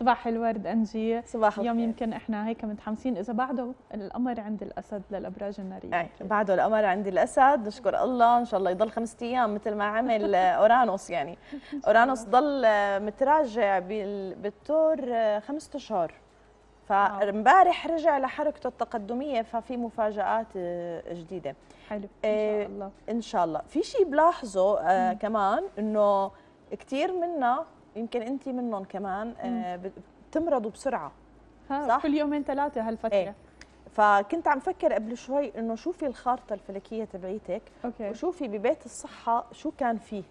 صباح الورد أنجي. صباح اليوم يمكن إحنا هيك متحمسين. إذا بعده القمر عند الأسد للأبراج النارية. إيه بعده القمر عند الأسد. نشكر الله. إن شاء الله يضل خمسة أيام مثل ما عمل أورانوس يعني. أورانوس ضل متراجع بالتور خمسة أشهر. فامبارح رجع لحركته التقدمية ففي مفاجآت جديدة. حلو. إن شاء الله. إن شاء الله. في شيء بلاحظه آه كمان إنه كثير منا يمكن انت منهم كمان آه بتمرضوا بسرعة صح؟ كل يومين ثلاثة هالفترة. إيه. فكنت عم فكر قبل شوي إنه شوفي الخارطة الفلكية تبعيتك أوكي. وشوفي ببيت الصحة شو كان فيه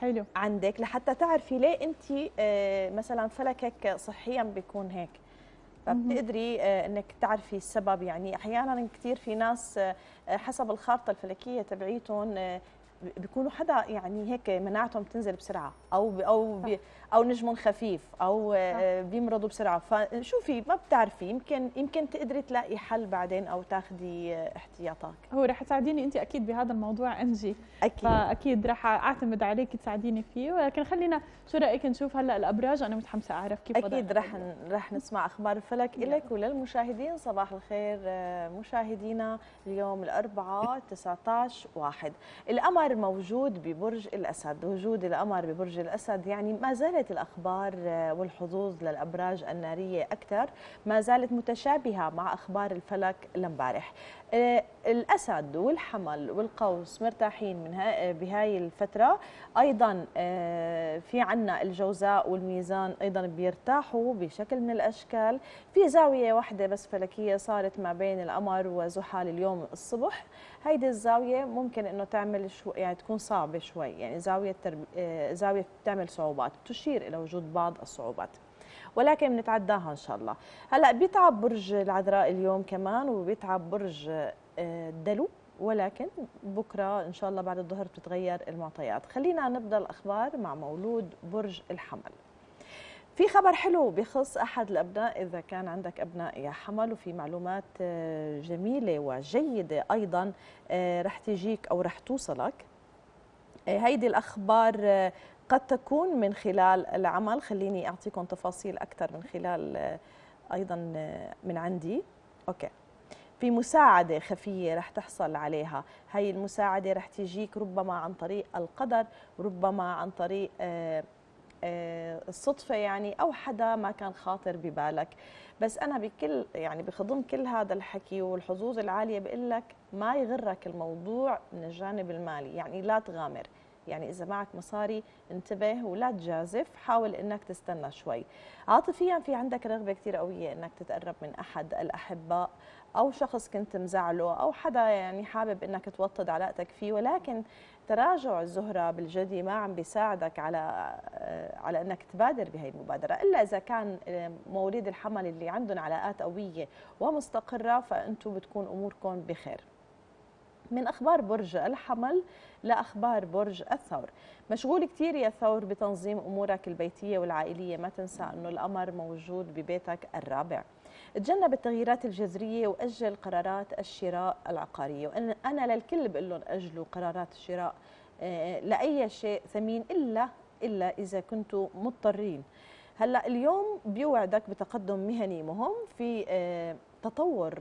حلو. عندك لحتى تعرفي ليه انت آه مثلا فلكك صحيا بيكون هيك. فبتقدري آه إنك تعرفي السبب. يعني أحيانا كثير في ناس حسب الخارطة الفلكية تبعيتهم بيكونوا حدا يعني هيك مناعتهم بتنزل بسرعة. أو أو بي أو نجم خفيف أو بيمرضوا بسرعة. فشوفي ما بتعرفي يمكن يمكن تقدري تلاقي حل بعدين أو تاخذي احتياطات هو رح تساعديني انت أكيد بهذا الموضوع انجي أكيد. فأكيد رح أعتمد عليك تساعديني فيه. ولكن خلينا شو رأيك نشوف هلأ الأبراج؟ أنا متحمسة أعرف كيف أكيد رح رح نسمع أخبار الفلك لك وللمشاهدين. صباح الخير مشاهدينا. اليوم الأربعاء 19 واحد. القمر موجود ببرج الأسد. وجود القمر ببرج الاسد يعني ما زالت الأخبار والحظوظ للأبراج النارية أكثر ما زالت متشابهة مع أخبار الفلك لامبارح الأسد والحمل والقوس مرتاحين من بهاي الفترة. أيضا في عنا الجوزاء والميزان أيضا بيرتاحوا بشكل من الأشكال. في زاوية واحدة بس فلكية صارت ما بين القمر وزحل اليوم الصبح. هيدي الزاوية ممكن إنه تعمل شو يعني تكون صعبة شوي. يعني زاوية ترب... زاوية بتعمل صعوبات تشير إلى وجود بعض الصعوبات. ولكن بنتعداها إن شاء الله. هلأ بيتعب برج العذراء اليوم كمان وبيتعب برج الدلو ولكن بكرة إن شاء الله بعد الظهر بتتغير المعطيات. خلينا نبدأ الأخبار مع مولود برج الحمل. في خبر حلو بخص أحد الأبناء إذا كان عندك أبناء يا حمل وفي معلومات جميلة وجيدة أيضا رح تجيك أو رح توصلك. هيدي الأخبار قد تكون من خلال العمل. خليني أعطيكم تفاصيل أكثر من خلال أيضا من عندي. أوكي. في مساعدة خفية رح تحصل عليها. هاي المساعدة رح تجيك ربما عن طريق القدر ربما عن طريق الصدفة يعني أو حدا ما كان خاطر ببالك. بس أنا بكل يعني بخضم كل هذا الحكي والحظوظ العالية بقول لك ما يغرك الموضوع من الجانب المالي. يعني لا تغامر. يعني إذا معك مصاري انتبه ولا تجازف. حاول إنك تستنى شوي. عاطفيا في عندك رغبة كثير قوية إنك تتقرب من أحد الأحباء أو شخص كنت مزعله أو حدا يعني حابب إنك توطد علاقتك فيه ولكن تراجع الزهرة بالجدي ما عم بيساعدك على على إنك تبادر بهي المبادرة. إلا إذا كان مواليد الحمل اللي عندهم علاقات قوية ومستقرة فأنتم بتكون أموركم بخير. من أخبار برج الحمل لأخبار برج الثور. مشغول كثير يا ثور بتنظيم أمورك البيتية والعائلية ما تنسى إنه القمر موجود ببيتك الرابع. تجنب التغييرات الجذرية وأجل قرارات الشراء العقارية. وأنا للكل بقول لهم أجلوا قرارات الشراء لأي شيء ثمين إلا إلا إذا كنتوا مضطرين. هلأ اليوم بيوعدك بتقدم مهني مهم في تطور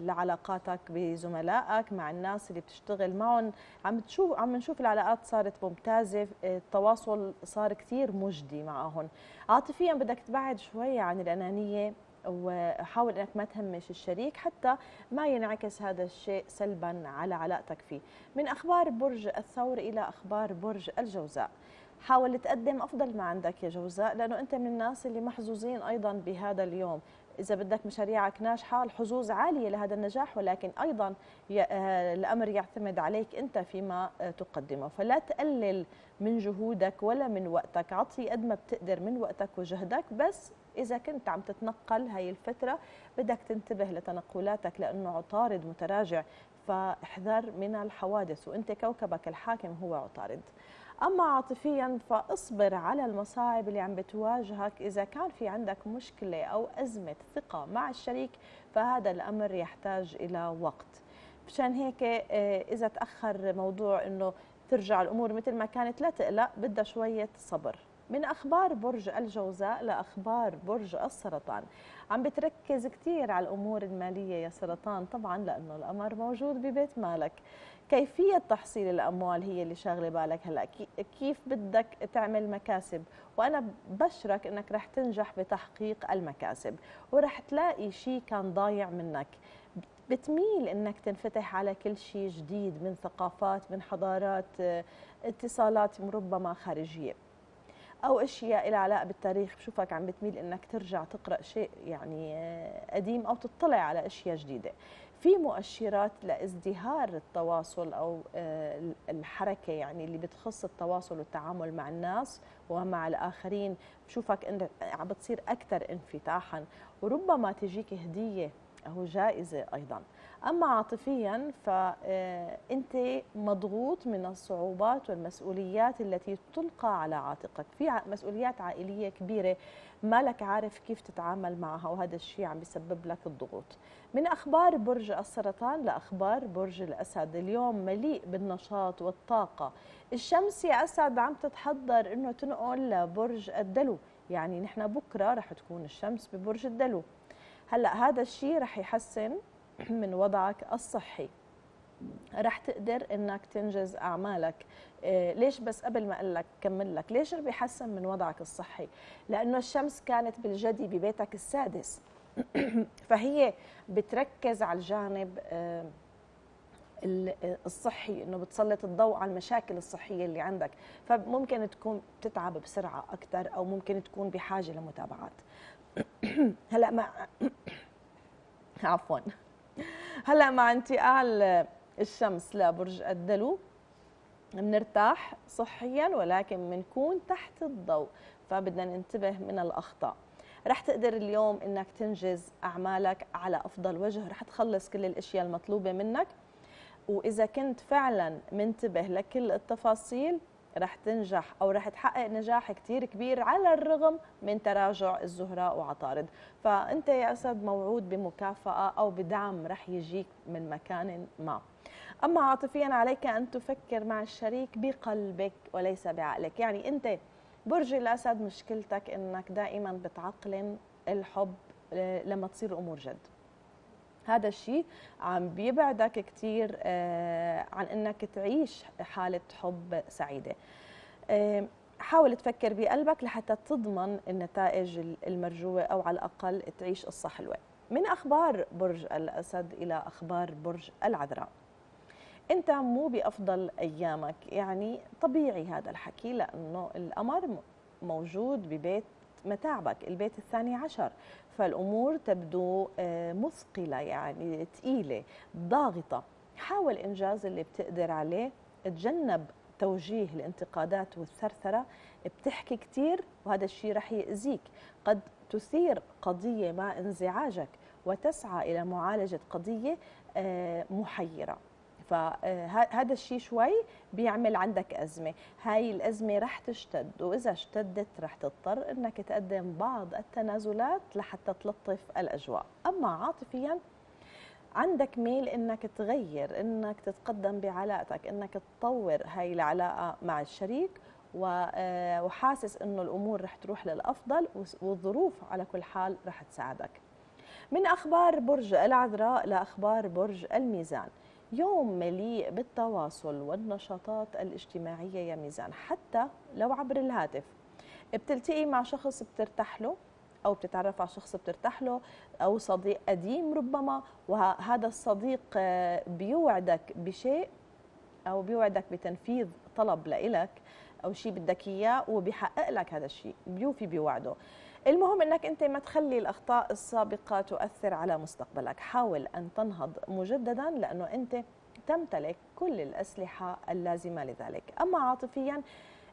لعلاقاتك بزملائك مع الناس اللي بتشتغل معهم. عم تشوف عم نشوف العلاقات صارت ممتازة التواصل صار كثير مجدي معهم. عاطفيا بدك تبعد شوي عن الأنانية وحاول إنك ما تهمش الشريك حتى ما ينعكس هذا الشيء سلبا على علاقتك فيه. من أخبار برج الثور إلى أخبار برج الجوزاء. حاول تقدم أفضل ما عندك يا جوزاء لأنه أنت من الناس اللي محظوظين أيضا بهذا اليوم. إذا بدك مشاريعك ناجحة الحظوظ عالية لهذا النجاح ولكن أيضا الأمر يعتمد عليك أنت فيما تقدمه. فلا تقلل من جهودك ولا من وقتك. عطي قد ما بتقدر من وقتك وجهدك بس إذا كنت عم تتنقل هاي الفترة بدك تنتبه لتنقلاتك لأنه عطارد متراجع فاحذر من الحوادث وأنت كوكبك الحاكم هو عطارد. أما عاطفيا فاصبر على المصاعب اللي عم بتواجهك. إذا كان في عندك مشكلة أو أزمة ثقة مع الشريك فهذا الأمر يحتاج إلى وقت. مشان هيك إذا تأخر موضوع إنه ترجع الأمور مثل ما كانت لا تقلق بدها شوية صبر. من أخبار برج الجوزاء لأخبار برج السرطان. عم بتركز كثير على الأمور المالية يا سرطان طبعا لأنه القمر موجود ببيت مالك. كيفية تحصيل الأموال هي اللي شاغلة بالك هلأ؟ كيف بدك تعمل مكاسب؟ وأنا بشرك إنك رح تنجح بتحقيق المكاسب ورح تلاقي شيء كان ضايع منك. بتميل إنك تنفتح على كل شيء جديد من ثقافات من حضارات اتصالات ربما خارجية. أو أشياء لها علاقة بالتاريخ بشوفك عم بتميل إنك ترجع تقرأ شيء يعني آه، قديم أو تطلع على أشياء جديدة. في مؤشرات لازدهار التواصل أو آه، الحركة يعني اللي بتخص التواصل والتعامل مع الناس ومع الآخرين بشوفك انت عم بتصير أكثر انفتاحا. وربما تجيك هدية أو جائزة أيضا. أما عاطفيا فأنت آه، مضغوط من الصعوبات والمسؤوليات التي تلقى على عاتقك. في مسؤوليات عائلية كبيرة ما لك عارف كيف تتعامل معها وهذا الشيء عم بيسبب لك الضغوط. من أخبار برج السرطان لأخبار برج الأسد. اليوم مليء بالنشاط والطاقة. الشمس يا أسد عم تتحضر إنه تنقل لبرج الدلو. يعني نحن بكرة رح تكون الشمس ببرج الدلو. هلأ هذا الشيء رح يحسن من وضعك الصحي. رح تقدر إنك تنجز أعمالك. إيه ليش بس قبل ما أقول لك كمل لك ليش بيحسن من وضعك الصحي؟ لأنه الشمس كانت بالجدي ببيتك السادس. فهي بتركز على الجانب آه الصحي إنه بتسلط الضوء على المشاكل الصحية اللي عندك. فممكن تكون بتتعب بسرعة أكثر أو ممكن تكون بحاجة لمتابعات. هلا مع عفوا. هلا مع انتقال الشمس لبرج الدلو. بنرتاح صحيا ولكن بنكون تحت الضوء فبدنا ننتبه من الأخطاء. رح تقدر اليوم إنك تنجز أعمالك على أفضل وجه. رح تخلص كل الأشياء المطلوبة منك. وإذا كنت فعلا منتبه لكل التفاصيل رح تنجح أو رح تحقق نجاح كثير كبير على الرغم من تراجع الزهراء وعطارد. فأنت يا أسد موعود بمكافأة أو بدعم رح يجيك من مكان ما. أما عاطفيا عليك أن تفكر مع الشريك بقلبك وليس بعقلك. يعني أنت برج الأسد مشكلتك إنك دائما بتعقلن الحب لما تصير الأمور جد. هذا الشيء عم بيبعدك كثير آه، عن إنك تعيش حالة حب سعيدة. حاول تفكر بقلبك لحتى تضمن النتائج المرجوة أو على الأقل تعيش قصة حلوة. من أخبار برج الأسد إلى أخبار برج العذراء. أنت مو بأفضل أيامك يعني طبيعي هذا الحكي لأنه القمر موجود ببيت متاعبك البيت الثاني عشر. فالأمور تبدو آه، مثقلة يعني ثقيله ضاغطة. حاول إنجاز اللي بتقدر عليه تجنب توجيه الانتقادات والثرثرة. بتحكي كثير وهذا الشيء رح يأذيك. قد تثير قضية مع انزعاجك وتسعى إلى معالجة قضية آه، محيرة. فهذا الشيء شوي بيعمل عندك أزمة. هاي الأزمة رح تشتد وإذا اشتدت رح تضطر أنك تقدم بعض التنازلات لحتى تلطف الأجواء. أما عاطفيا عندك ميل إنك تغير إنك تتقدم بعلاقتك إنك تطور هاي العلاقة مع الشريك آه، وحاسس إنه الأمور رح تروح للأفضل والظروف على كل حال رح تساعدك. من أخبار برج العذراء لأخبار برج الميزان. يوم مليء بالتواصل والنشاطات الاجتماعية يا ميزان. حتى لو عبر الهاتف. بتلتقي مع شخص بترتاح له أو بتتعرف على شخص بترتاح له أو صديق قديم ربما وهذا الصديق آه، بيوعدك بشيء أو بيوعدك بتنفيذ طلب لإلك أو شيء بدك إياه وبيحقق لك هذا الشيء. بيوفي بوعده المهم إنك أنت ما تخلي الأخطاء السابقة تؤثر على مستقبلك. حاول أن تنهض مجددا لأنه أنت تمتلك كل الأسلحة اللازمة لذلك. أما عاطفيا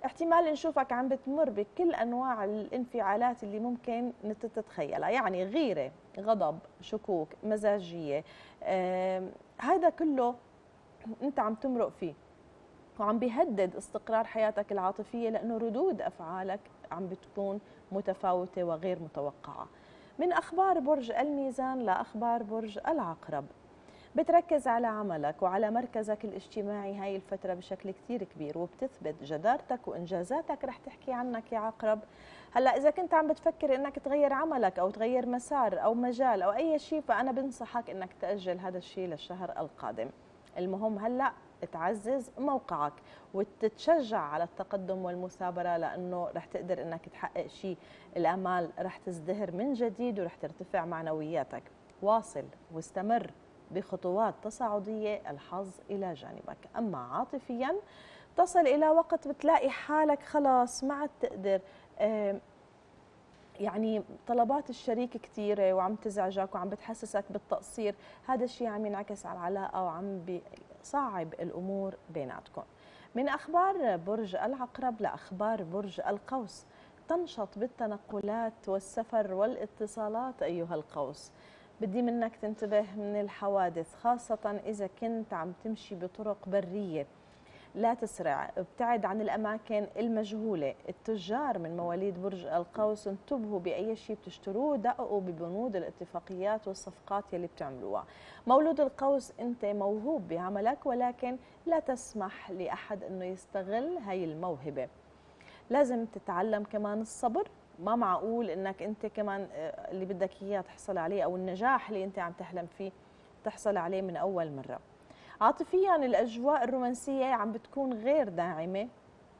احتمال نشوفك عم بتمر بكل أنواع الانفعالات اللي ممكن تتخيلها. يعني غيرة غضب شكوك مزاجية هذا كله أنت عم تمرق فيه. وعم بيهدد استقرار حياتك العاطفية لأنه ردود أفعالك عم بتكون متفاوتة وغير متوقعة. من أخبار برج الميزان لأخبار برج العقرب. بتركز على عملك وعلى مركزك الاجتماعي هاي الفترة بشكل كتير كبير وبتثبت جدارتك وإنجازاتك رح تحكي عنك يا عقرب هلأ إذا كنت عم بتفكر إنك تغير عملك أو تغير مسار أو مجال أو أي شيء فأنا بنصحك إنك تأجل هذا الشيء للشهر القادم المهم هلأ تعزز موقعك وتتشجع على التقدم والمثابرة لأنه رح تقدر أنك تحقق شيء. الأمال رح تزدهر من جديد ورح ترتفع معنوياتك. واصل واستمر بخطوات تصاعدية الحظ إلى جانبك. أما عاطفيا تصل إلى وقت بتلاقي حالك خلاص ما عاد تقدر يعني طلبات الشريك كثيرة وعم تزعجك وعم بتحسسك بالتقصير. هذا الشيء عم ينعكس على العلاقة وعم بيصعب الأمور بيناتكم. من أخبار برج العقرب لأخبار برج القوس تنشط بالتنقلات والسفر والاتصالات أيها القوس. بدي منك تنتبه من الحوادث خاصة إذا كنت عم تمشي بطرق برية. لا تسرع. ابتعد عن الأماكن المجهولة. التجار من مواليد برج القوس انتبهوا بأي شيء بتشتروه. دققوا ببنود الاتفاقيات والصفقات يلي بتعملوها. مولود القوس أنت موهوب بعملك ولكن لا تسمح لأحد أنه يستغل هاي الموهبة. لازم تتعلم كمان الصبر. ما معقول إنك انت كمان آه، اللي بدك إياه تحصل عليه أو النجاح اللي انت عم تحلم فيه تحصل عليه من أول مرة. عاطفيا الأجواء الرومانسية عم بتكون غير داعمة.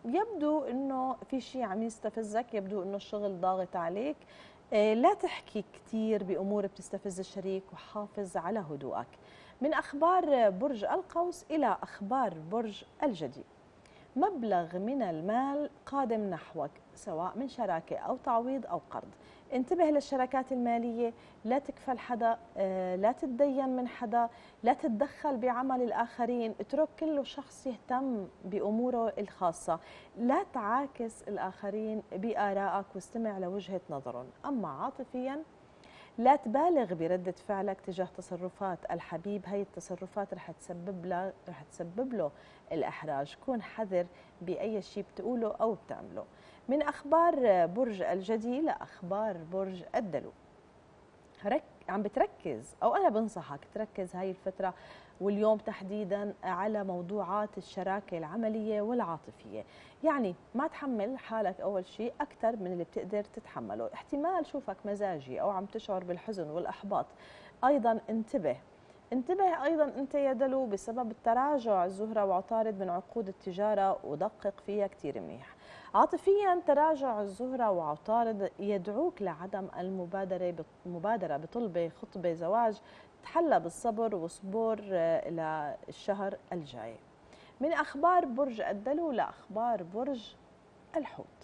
يبدو إنه في شيء عم يستفزك يبدو إنه الشغل ضاغط عليك. آه، لا تحكي كثير بأمور بتستفز الشريك وحافظ على هدوءك. من أخبار برج القوس إلى أخبار برج الجدي مبلغ من المال قادم نحوك سواء من شراكة أو تعويض أو قرض. انتبه للشراكات المالية لا تكفل حدا آه، لا تتدين من حدا لا تتدخل بعمل الآخرين. اترك كل شخص يهتم بأموره الخاصة. لا تعاكس الآخرين بآرائك واستمع لوجهة نظرهم. أما عاطفياً لا تبالغ بردة فعلك تجاه تصرفات الحبيب. هي التصرفات رح تسبب له رح تسبب له الإحراج. كون حذر بأي شيء بتقوله أو بتعمله. من أخبار برج الجدي لأخبار برج الدلو. عم بتركز أو أنا بنصحك تركز هاي الفترة واليوم تحديدا على موضوعات الشراكة العملية والعاطفية. يعني ما تحمل حالك أول شيء أكثر من اللي بتقدر تتحمله. احتمال شوفك مزاجي أو عم تشعر بالحزن والإحباط. أيضا انتبه. انتبه أيضا أنت يا دلو بسبب التراجع الزهرة وعطارد من عقود التجارة ودقق فيها كثير منيح. عاطفيا تراجع الزهرة وعطارد يدعوك لعدم المبادرة المبادرة بطلب خطبة زواج. تحلى بالصبر وصبور إلى الشهر الجاي. من أخبار برج الدلو لأخبار برج الحوت.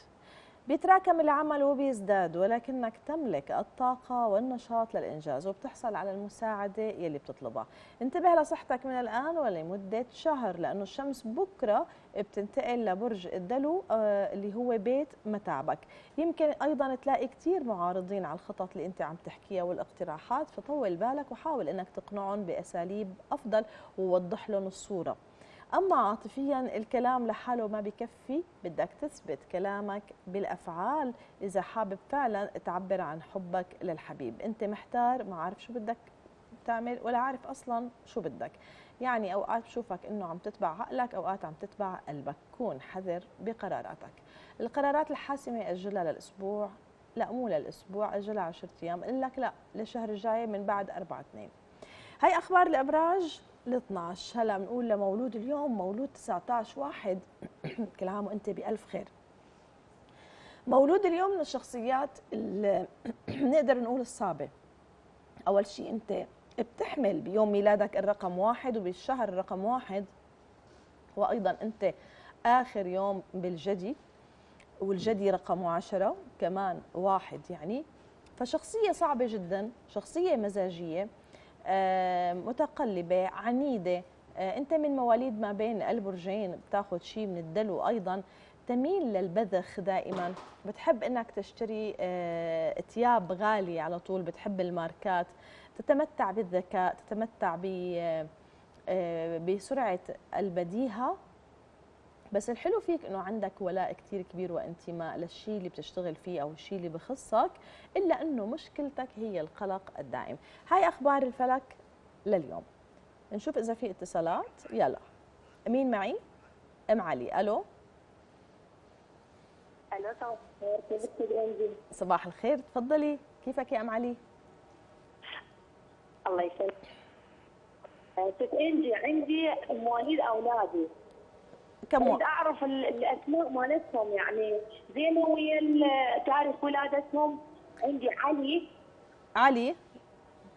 بيتراكم العمل وبيزداد ولكنك تملك الطاقة والنشاط للإنجاز وبتحصل على المساعدة يلي بتطلبها. انتبه لصحتك من الآن ولمدة شهر لأنه الشمس بكرة بتنتقل لبرج الدلو آه، اللي هو بيت متاعبك. يمكن أيضا تلاقي كثير معارضين على الخطط اللي أنت عم تحكيها والاقتراحات فطول بالك وحاول أنك تقنعهم بأساليب أفضل ووضح لهم الصورة. أما عاطفيا الكلام لحاله ما بكفي بدك تثبت كلامك بالأفعال. إذا حابب فعلا تعبر عن حبك للحبيب. أنت محتار ما عارف شو بدك تعمل ولا عارف أصلا شو بدك. يعني أوقات بشوفك أنه عم تتبع عقلك أوقات عم تتبع قلبك. كون حذر بقراراتك. القرارات الحاسمة أجلها للأسبوع. لا مو للأسبوع أجلها 10 أيام. قل لك لا للشهر الجاي من بعد 4 2 هاي أخبار الأبراج. ال 12 هلا بنقول لمولود اليوم مولود 19 واحد. كل عام وانت بألف خير. مولود اليوم من الشخصيات اللي نقدر نقول الصعبة. أول شيء أنت بتحمل بيوم ميلادك الرقم واحد وبالشهر الرقم واحد. وأيضا أنت آخر يوم بالجدي والجدي رقم عشرة كمان واحد يعني. فشخصية صعبة جدا شخصية مزاجية. آه، متقلبة عنيدة. آه، أنت من مواليد ما بين البرجين بتاخذ شيء من الدلو أيضا. تميل للبذخ دائما. بتحب إنك تشتري آه، ثياب غالية على طول بتحب الماركات. تتمتع بالذكاء تتمتع بسرعة البديهة. بس الحلو فيك إنه عندك ولاء كثير كبير وانتماء للشيء اللي بتشتغل فيه أو الشيء اللي بخصك إلا إنه مشكلتك هي القلق الدائم هاي أخبار الفلك لليوم. نشوف إذا في اتصالات. يلا. مين معي؟ أم علي. ألو؟ ألو صباح الخير. كيفك صباح الخير. تفضلي. كيفك يا أم علي؟ الله يسلمك. ست انجي عندي مواليد أولادي. كم. أريد أعرف ال- الأسماء مالتهم يعني زينه ويا ال- تاريخ ولادتهم؟ عندي علي علي؟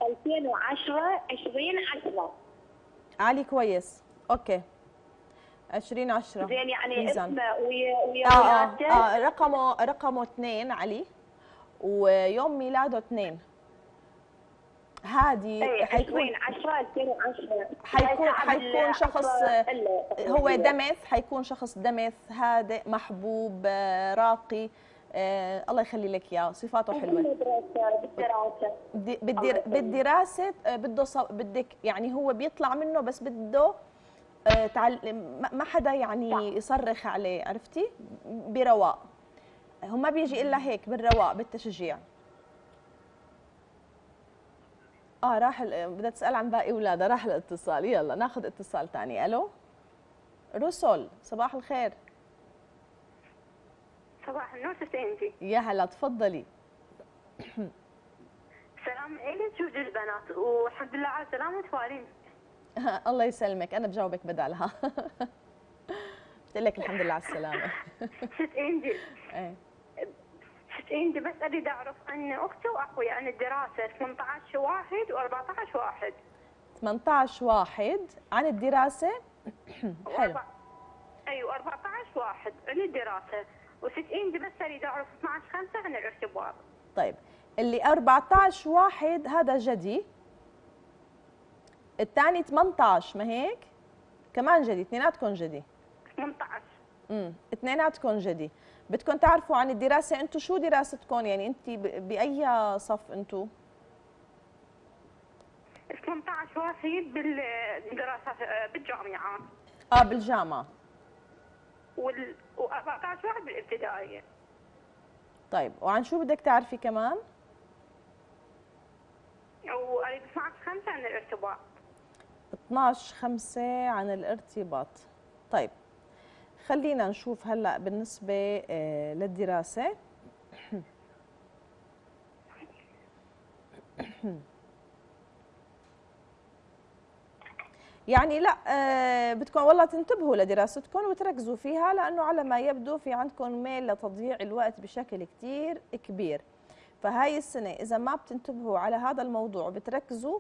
2010 20 10 علي كويس. أوكي. 20 10 زين يعني ميزان. اسمه ويا ويا آه, آه, آه رقمه رقمه اثنين علي. ويوم ميلاده اثنين. هادي اي حيكون 20 10 2010 حيكون تعب حيكون شخص. هو دمث حيكون شخص دمث هادئ محبوب آه، راقي. آه الله يخلي لك إياه. صفاته حلوة. بالدراسه يسلمك. بالدراسه آه، بده بدك يعني هو بيطلع منه بس بده آه، تعل... ما حدا يعني صح. يصرخ عليه عرفتي؟ برواق. هو ما بيجي إلا هيك بالرواق بالتشجيع. آه راح ال- بدها تسال عن باقي اولادها راح الاتصال. يلا ناخذ اتصال ثاني ألو؟ رسل صباح الخير. صباح النور ست انجي يا هلا تفضلي. سلام إلي شوف البنات والحمد لله على سلامة والدين الله يسلمك. أنا بجاوبك بدالها. قلت لك الحمد لله على السلامة. ست انجي إيه. انجي بس أريد أعرف عن أختي وأخوي عن الدراسة 18 واحد و14 واحد. 18 واحد. عن الدراسة؟ حلو. أيوه 14 واحد عن الدراسة. وست انجي بس أريد أعرف 12 5 عن الارتباط طيب اللي 14 واحد هذا جدي. الثاني 18 ما هيك؟ كمان جدي اثنيناتكم جدي. 18 امم اثنيناتكم جدي. بدكم تعرفوا عن الدراسة أنتم شو دراستكم؟ يعني انت ب- بأي صف أنتم 18 واحد بالدراسة بالجامعات آه بالجامعة. وال و14 واحد بالابتدائية. طيب وعن شو بدك تعرفي كمان؟ وأريد 12 5 عن الارتباط. 12 5 عن الارتباط. طيب خلينا نشوف هلأ بالنسبة آه، للدراسة. يعني لأ آه، بدكم والله تنتبهوا لدراستكم وتركزوا فيها لأنه على ما يبدو في عندكم ميل لتضييع الوقت بشكل كتير كبير. فهاي السنة إذا ما بتنتبهوا على هذا الموضوع وبتركزوا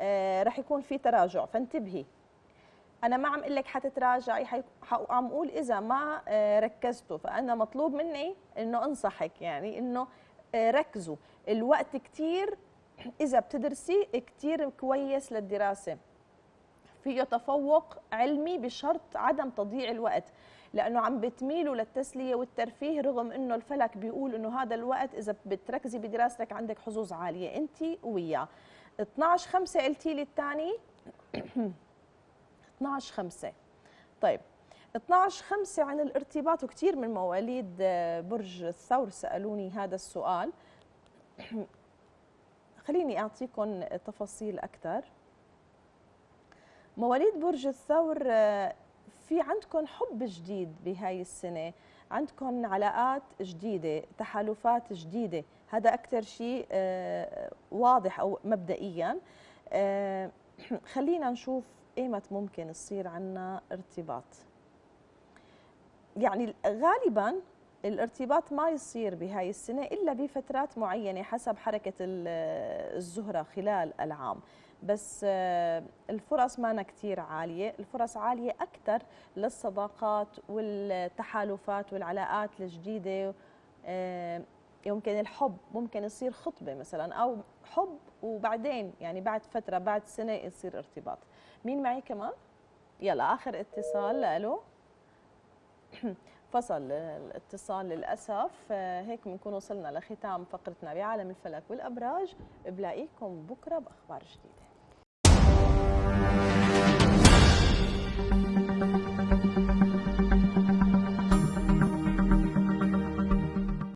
آه، رح يكون في تراجع. فانتبهي. أنا ما عم أقول لك حتتراجعي عم أقول إذا ما آه، ركزتوا فأنا مطلوب مني إنه أنصحك يعني إنه آه، ركزوا. الوقت كتير إذا بتدرسي كتير كويس للدراسة. فيه تفوق علمي بشرط عدم تضييع الوقت لأنه عم بتميلوا للتسلية والترفيه رغم إنه الفلك بيقول إنه هذا الوقت إذا بتركزي بدراستك عندك حظوظ عالية. انت وياه. 12 5 قلتي لي الثاني. 12 5 طيب 12 5 عن الارتباط وكثير من مواليد آه، برج الثور سألوني هذا السؤال. خليني اعطيكم تفاصيل أكثر مواليد برج الثور آه، في عندكم حب جديد بهاي السنة؟ عندكم علاقات جديدة؟ تحالفات جديدة؟ هذا أكثر شيء آه، واضح أو مبدئيا. خلينا نشوف ايمت ممكن يصير عنا ارتباط. يعني غالبا الارتباط ما يصير بهاي السنة إلا بفترات معينة حسب حركة ال- الزهرة خلال العام. بس آه، الفرص ما كتير عالية. الفرص عالية أكثر للصداقات والتحالفات والعلاقات الجديدة. آه، يمكن الحب ممكن يصير خطبة مثلا أو حب وبعدين يعني بعد فترة بعد سنة يصير ارتباط. مين معي كمان؟ يلا آخر اتصال ألو فصل الاتصال للأسف آه، هيك بنكون وصلنا لختام فقرتنا بعالم الفلك والأبراج. بلاقيكم بكرة بأخبار جديدة.